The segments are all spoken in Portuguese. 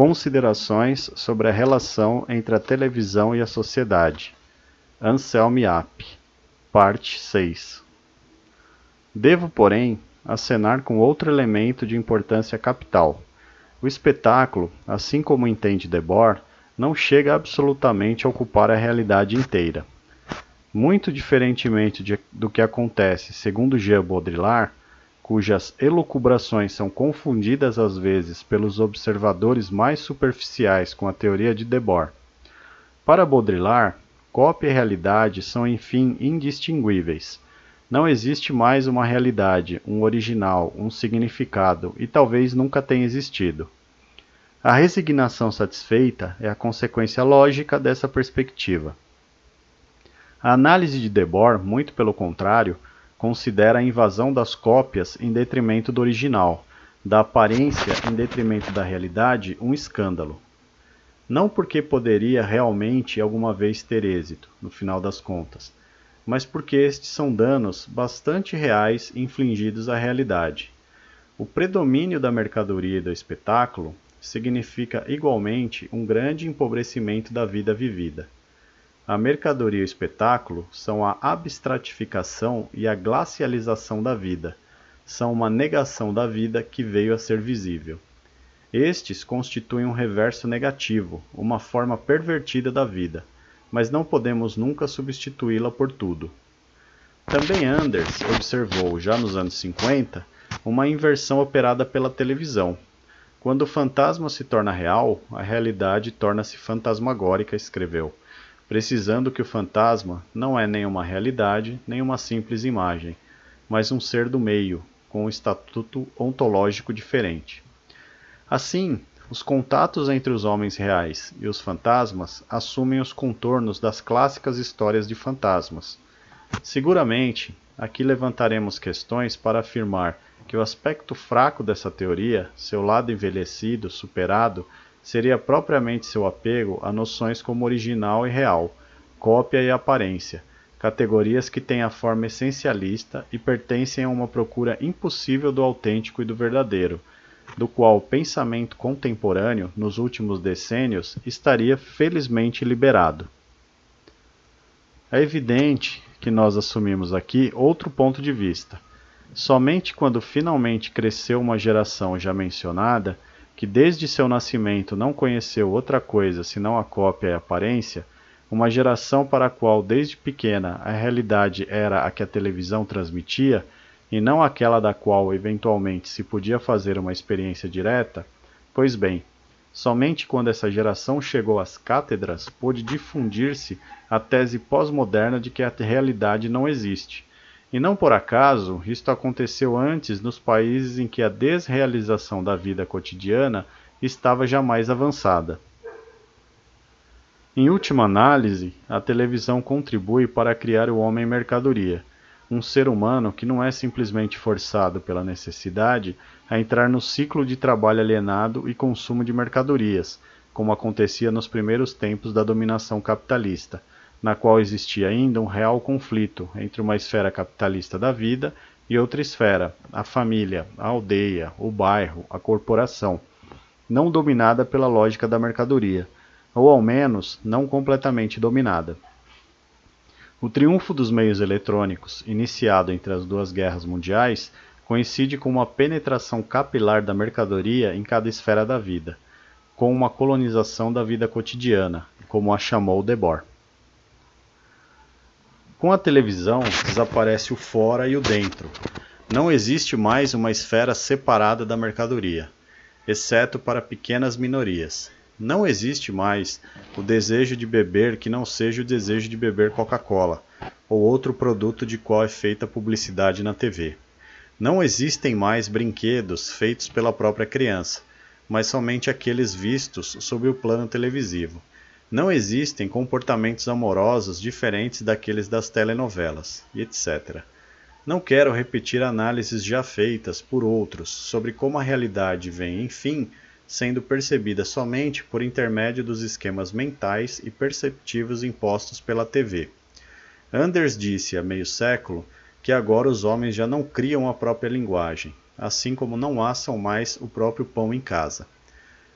Considerações sobre a relação entre a televisão e a sociedade. Anselmi App, parte 6. Devo, porém, acenar com outro elemento de importância capital. O espetáculo, assim como entende Debord, não chega absolutamente a ocupar a realidade inteira. Muito diferentemente de, do que acontece, segundo Jean Baudrillard, cujas elucubrações são confundidas às vezes pelos observadores mais superficiais com a teoria de Debord. Para Baudrillard, cópia e realidade são enfim indistinguíveis. Não existe mais uma realidade, um original, um significado, e talvez nunca tenha existido. A resignação satisfeita é a consequência lógica dessa perspectiva. A análise de Debord, muito pelo contrário, considera a invasão das cópias em detrimento do original, da aparência em detrimento da realidade, um escândalo. Não porque poderia realmente alguma vez ter êxito, no final das contas, mas porque estes são danos bastante reais infligidos à realidade. O predomínio da mercadoria e do espetáculo significa igualmente um grande empobrecimento da vida vivida. A mercadoria e o espetáculo são a abstratificação e a glacialização da vida, são uma negação da vida que veio a ser visível. Estes constituem um reverso negativo, uma forma pervertida da vida, mas não podemos nunca substituí-la por tudo. Também Anders observou, já nos anos 50, uma inversão operada pela televisão. Quando o fantasma se torna real, a realidade torna-se fantasmagórica, escreveu precisando que o fantasma não é nem uma realidade, nem uma simples imagem, mas um ser do meio, com um estatuto ontológico diferente. Assim, os contatos entre os homens reais e os fantasmas assumem os contornos das clássicas histórias de fantasmas. Seguramente, aqui levantaremos questões para afirmar que o aspecto fraco dessa teoria, seu lado envelhecido, superado, seria propriamente seu apego a noções como original e real, cópia e aparência, categorias que têm a forma essencialista e pertencem a uma procura impossível do autêntico e do verdadeiro, do qual o pensamento contemporâneo, nos últimos decênios, estaria felizmente liberado. É evidente que nós assumimos aqui outro ponto de vista. Somente quando finalmente cresceu uma geração já mencionada, que desde seu nascimento não conheceu outra coisa senão a cópia e a aparência, uma geração para a qual desde pequena a realidade era a que a televisão transmitia e não aquela da qual eventualmente se podia fazer uma experiência direta, pois bem, somente quando essa geração chegou às cátedras pôde difundir-se a tese pós-moderna de que a realidade não existe e não por acaso, isto aconteceu antes nos países em que a desrealização da vida cotidiana estava jamais avançada. Em última análise, a televisão contribui para criar o homem mercadoria, um ser humano que não é simplesmente forçado pela necessidade a entrar no ciclo de trabalho alienado e consumo de mercadorias, como acontecia nos primeiros tempos da dominação capitalista, na qual existia ainda um real conflito entre uma esfera capitalista da vida e outra esfera, a família, a aldeia, o bairro, a corporação, não dominada pela lógica da mercadoria, ou ao menos não completamente dominada. O triunfo dos meios eletrônicos, iniciado entre as duas guerras mundiais, coincide com uma penetração capilar da mercadoria em cada esfera da vida, com uma colonização da vida cotidiana, como a chamou Debord. Com a televisão, desaparece o fora e o dentro. Não existe mais uma esfera separada da mercadoria, exceto para pequenas minorias. Não existe mais o desejo de beber que não seja o desejo de beber Coca-Cola ou outro produto de qual é feita publicidade na TV. Não existem mais brinquedos feitos pela própria criança, mas somente aqueles vistos sob o plano televisivo. Não existem comportamentos amorosos diferentes daqueles das telenovelas, etc. Não quero repetir análises já feitas por outros sobre como a realidade vem, enfim, sendo percebida somente por intermédio dos esquemas mentais e perceptivos impostos pela TV. Anders disse há meio século que agora os homens já não criam a própria linguagem, assim como não assam mais o próprio pão em casa.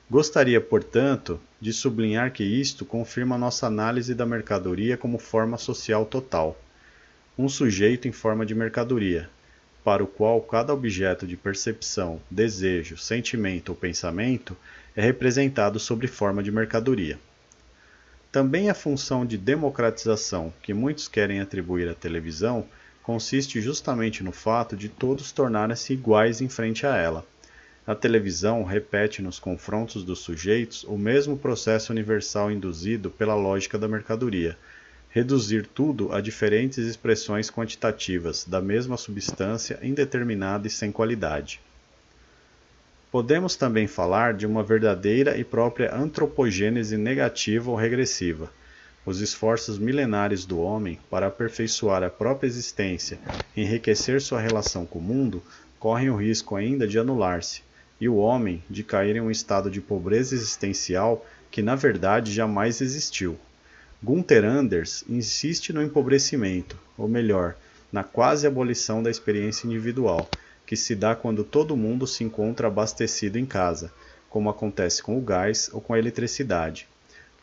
Gostaria, portanto, de sublinhar que isto confirma nossa análise da mercadoria como forma social total. Um sujeito em forma de mercadoria, para o qual cada objeto de percepção, desejo, sentimento ou pensamento é representado sob forma de mercadoria. Também a função de democratização que muitos querem atribuir à televisão consiste justamente no fato de todos tornarem-se iguais em frente a ela a televisão repete nos confrontos dos sujeitos o mesmo processo universal induzido pela lógica da mercadoria, reduzir tudo a diferentes expressões quantitativas da mesma substância indeterminada e sem qualidade. Podemos também falar de uma verdadeira e própria antropogênese negativa ou regressiva. Os esforços milenares do homem para aperfeiçoar a própria existência enriquecer sua relação com o mundo correm o risco ainda de anular-se, e o homem de cair em um estado de pobreza existencial que na verdade jamais existiu. Gunther Anders insiste no empobrecimento, ou melhor, na quase abolição da experiência individual, que se dá quando todo mundo se encontra abastecido em casa, como acontece com o gás ou com a eletricidade.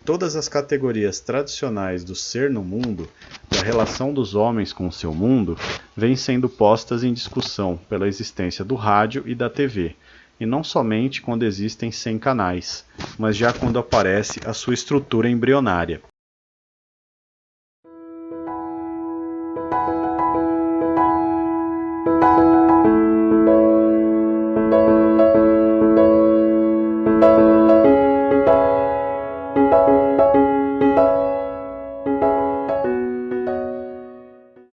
Todas as categorias tradicionais do ser no mundo, da relação dos homens com o seu mundo, vêm sendo postas em discussão pela existência do rádio e da TV, e não somente quando existem 100 canais, mas já quando aparece a sua estrutura embrionária.